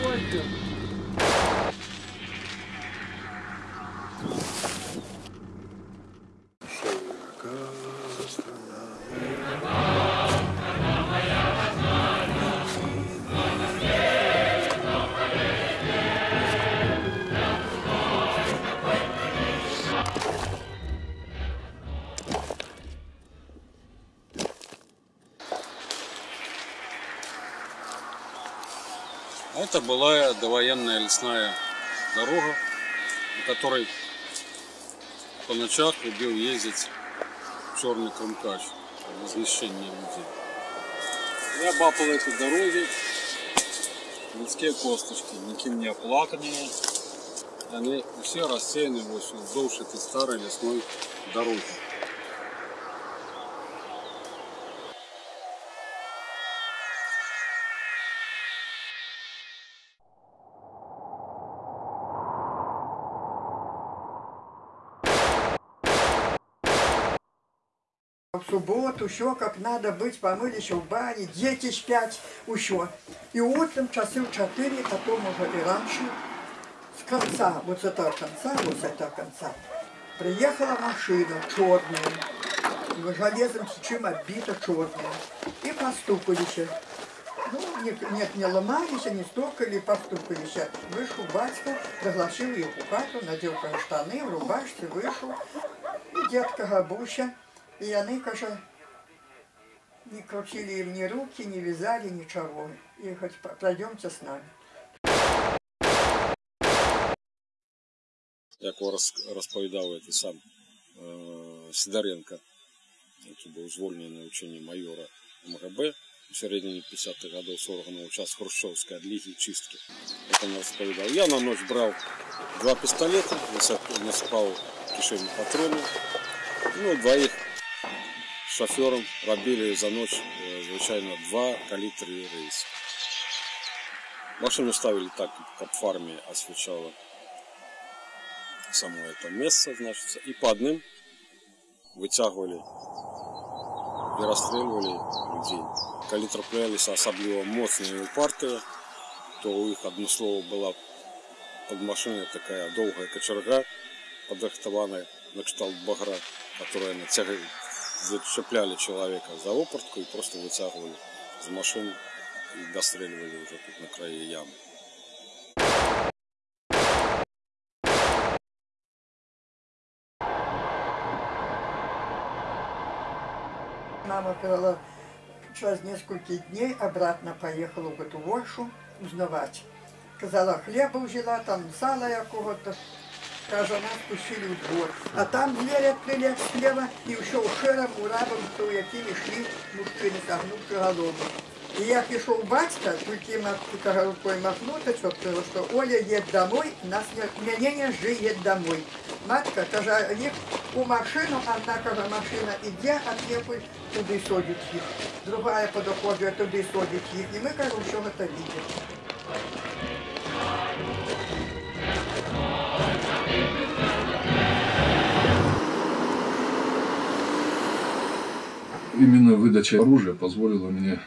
Thank you. Это была довоенная лесная дорога, на которой по ночах любил ездить черный кромкач, возмещение людей. Я бапал этой дороги, людские косточки, никем не оплаканные. Они все рассеяны вздовж этой старой лесной дороги. Субботу все как надо быть, помылись в бане, дети спят, еще. И утром часы в четыре, потом уже и раньше, с конца, вот с этого конца, вот с этого конца, приехала машина черная, железом чем оббита черная, и постукались. Ну, не- нет, не ломались, не стукали, постукались. Вышел батька, пригласил их в хату, надел штаны, в рубашке, вышел. І дядька Габуся, і вони, каже, не крутили їм ні руки, не вязали, нічого. І хоч по- пройдемте з нами. як роз- розповідав цей сам е, Сидоренко, який був звольнений на ученні майора МГБ у середині 50-х годів з органів час Хрущевської отліги чистки. Як він розповідав, я на ніч брав два пістолети, насип- насипав в кишені патрони, ну, двоїх з шофером робили за ніч, е, звичайно, два калітри рейс. Машину ставили так, как в армии освещала само это место, значит, и по одним вытягивали и расстреливали людей. Коли траплялись особливо моцные и упартые, то у их одно слово была под машиной такая долгая кочерга, подрихтованная на кшталт багра, которая натягивали, зацепляли человека за опортку и просто вытягивали из машины и достреливали уже тут на крае ямы. Мама сказала, через несколько дней обратно поехала в Готувольшу узнавать. Казала, хлеба взяла, там сала якого-то Каже, нас пустили в двор. А там двері відкрили слева, і ще ушером, урабом, то якими йшли мужчини, согнувши голову. І як пішов батька, тільки каже, рукою махнути, щоб сказав, що Оля їде домой, нас не, мене не жди, їде домой. Матка каже, їх у машину, одна каже, машина іде, а якось туди садять їх. Друга подоходить, туди садять їх. І ми, каже, все це бачимо. Именно выдача оружия позволила мне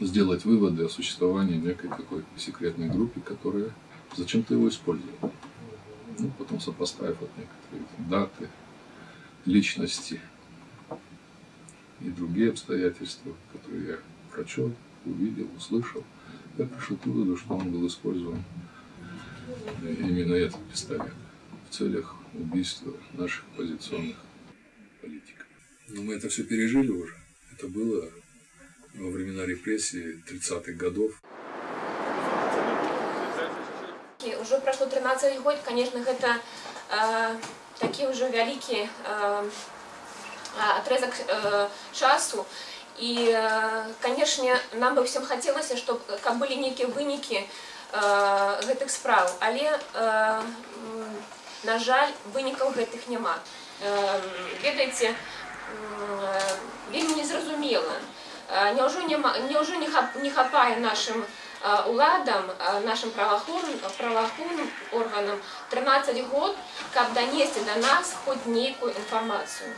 сделать выводы о существовании некой такой секретной группы, которая зачем-то его использовала. Ну, потом сопоставив вот некоторые даты, личности и другие обстоятельства, которые я прочел, увидел, услышал, я пришел к выводу, что он был использован именно этот пистолет в целях убийства наших оппозиционных политиков. Но мы это все пережили уже. Это было во времена репрессий 30-х годов. І Уже пройшло 13 год, конечно, гэта э, такі ўжо вялікі э, атрезак э, часу. І, э, канешне, нам бы всем хацелася, чтоб каб былі нейкія вынікі э, гэтых спраў, але э, м, на жаль, вынікаў гэтых няма. Э, ведаеце, м, э, вельмі незразумела. Э, Няўжо, няма, няўжо не, хап, не хапае нашым э, уладам, э, нашим правоохранным, правоохранным органам 13 год, каб донести до нас хоть некую информацию.